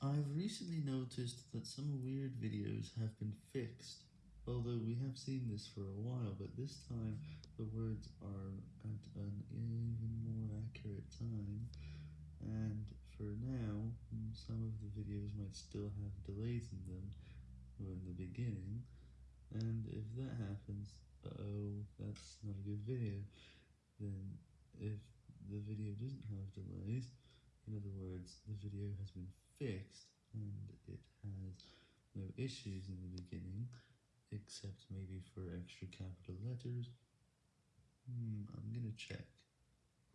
I've recently noticed that some weird videos have been fixed, although we have seen this for a while, but this time the words are at an even more accurate time, and for now, some of the videos might still have delays in them or in the beginning, and if that happens, uh oh, that's not a good video, then if the video doesn't have delays, in other words, the video has been fixed, and it has no issues in the beginning, except maybe for extra capital letters. Hmm, I'm gonna check.